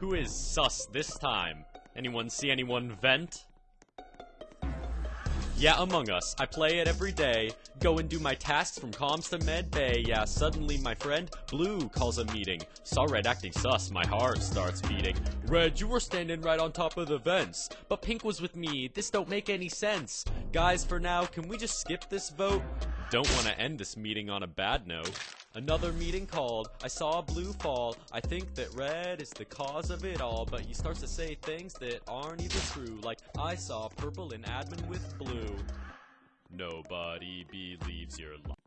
Who is sus this time? Anyone see anyone vent? Yeah, Among Us. I play it every day. Go and do my tasks from comms to med bay. Yeah, suddenly my friend Blue calls a meeting. Saw Red acting sus, my heart starts beating. Red, you were standing right on top of the vents. But Pink was with me. This don't make any sense. Guys, for now, can we just skip this vote? Don't want to end this meeting on a bad note. Another meeting called. I saw blue fall. I think that red is the cause of it all, but he starts to say things that aren't even true. Like, I saw purple in admin with blue. Nobody believes your lie.